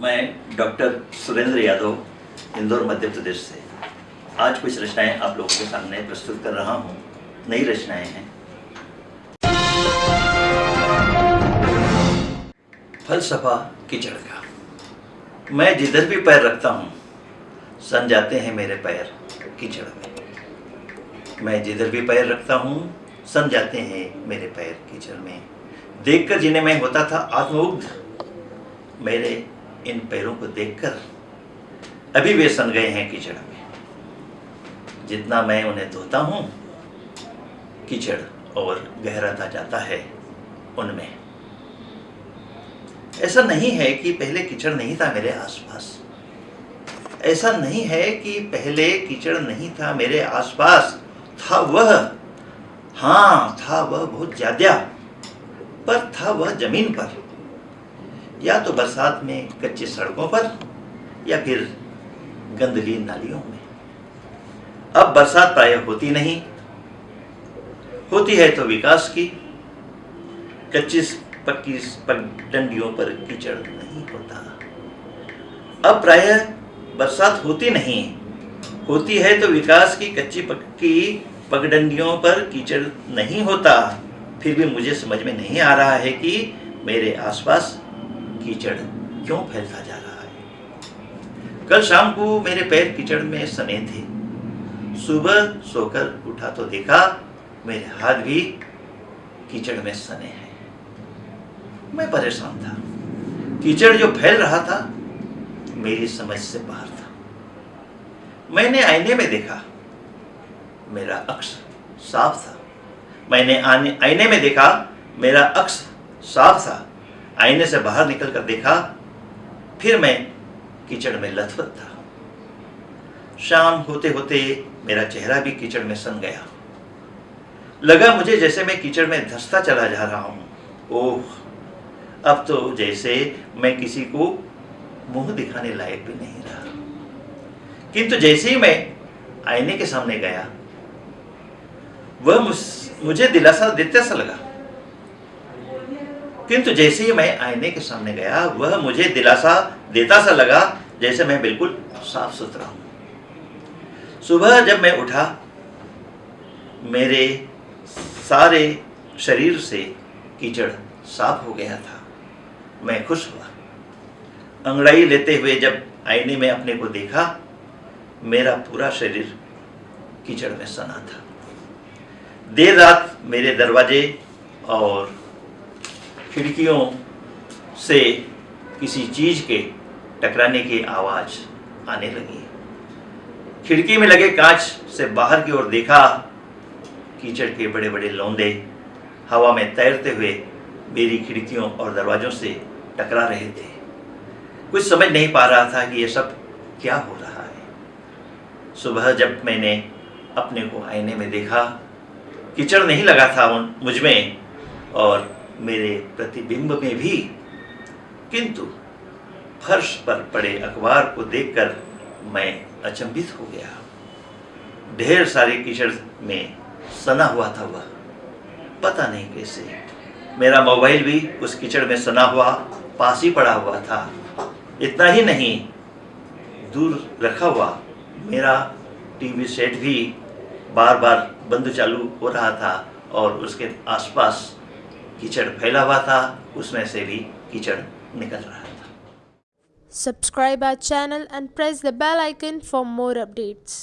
मैं डॉक्टर सुरेंद्र यादव, इंदौर, मध्य प्रदेश से। आज कुछ रचनाएँ आप लोगों के सामने प्रस्तुत कर रहा हूँ। नई रचनाएँ हैं। फलसफा कीचड़ का। मैं जिधर भी पैर रखता हूँ, सन जाते हैं मेरे पैर कीचड़ में। मैं जिधर भी पैर रखता हूँ, सन जाते हैं मेरे पैर कीचड़ में। देखकर जिन्हें मैं होता था आत्मउग्ध मेरे इन पैरों को देखकर अभी वे सन गए हैं कीचड़ में। जितना मैं उन्हें धोता हूँ, कीचड़ और गहराता जाता है उनमें। ऐसा नहीं है कि पहले कीचड़ नहीं था मेरे आसपास। ऐसा नहीं है कि पहले कीचड़ नहीं था मेरे आसपास। था वह। हाँ था वह बहुत ज़्यादा, पर था वह ज़मीन पर। या तो बरसात में कच्चे सड़कों पर, या फिर गंदगी नालियों में। अब बरसात प्राय होती नहीं। होती है तो विकास की। कच्ची पक्की डंडियों पर कीचड़ नहीं होता। अब प्राय बरसात होती नहीं। होती है तो विकास की कच्ची पक्की पगडंडियों पर कीचड़ नहीं होता। फिर भी मुझे समझ में नहीं आ रहा है कि मेरे आसपास कीचड़ क्यों फैलता जा रहा है? कल शाम को मेरे पैर कीचड़ में सने थे। सुबह सोकर उठा तो देखा, मेरे हाथ भी कीचड़ में सने हैं। मैं परेशान था। कीचड़ जो फैल रहा था, मेरी समझ से बाहर था। मैंने आईने में देखा, मेरा अक्स साफ़ था। मैंने आईने में देखा, मेरा अक्स साफ़ था। आईने से बाहर निकल कर देखा, फिर मैं कीचड़ में लथपथ था। शाम होते होते मेरा चेहरा भी कीचड़ में सन गया। लगा मुझे जैसे मैं कीचड़ में धसता चला जा रहा हूँ। ओह, अब तो जैसे मैं किसी को मुँह दिखाने लायक भी नहीं रहा। किंतु जैसे ही मैं आईने के सामने गया, वह मुझे दिलासा देते सा लगा। किंतु जैसे ही मैं आईने के सामने गया, वह मुझे दिलासा देता सा लगा जैसे मैं बिल्कुल साफ़ सुथरा हूँ। सुबह जब मैं उठा, मेरे सारे शरीर से कीचड़ साफ़ हो गया था। मैं खुश हुआ। अंगड़ाई लेते हुए जब आईने में अपने को देखा, मेरा पूरा शरीर कीचड़ में सना था। देर रात मेरे दरवाजे और खिड़कियों से किसी चीज़ के टकराने की आवाज़ आने लगी। खिड़की में लगे कांच से बाहर की ओर देखा, कीचड़ के बड़े बड़े लौंदे हवा में तैरते हुए मेरी खिड़कियों और दरवाजों से टकरा रहे थे। कुछ समझ नहीं पा रहा था कि यह सब क्या हो रहा है। सुबह जब मैंने अपने को आईने में देखा, कीचड़ नहीं लगा था उन मुझमें और मेरे प्रतिबिंब में भी। किंतु फर्श पर पड़े अखबार को देखकर मैं अचंभित हो गया। ढेर सारे कीचड़ में सना हुआ था वह। पता नहीं कैसे। मेरा मोबाइल भी उस कीचड़ में सना हुआ, पास ही पड़ा हुआ था। इतना ही नहीं, दूर रखा हुआ मेरा टीवी सेट भी बार बार बंद चालू हो रहा था और उसके आसपास कीचड़ फैला हुआ था, उसमें से भी कीचड़ निकल रहा था। Subscribe our channel and press the bell icon for more updates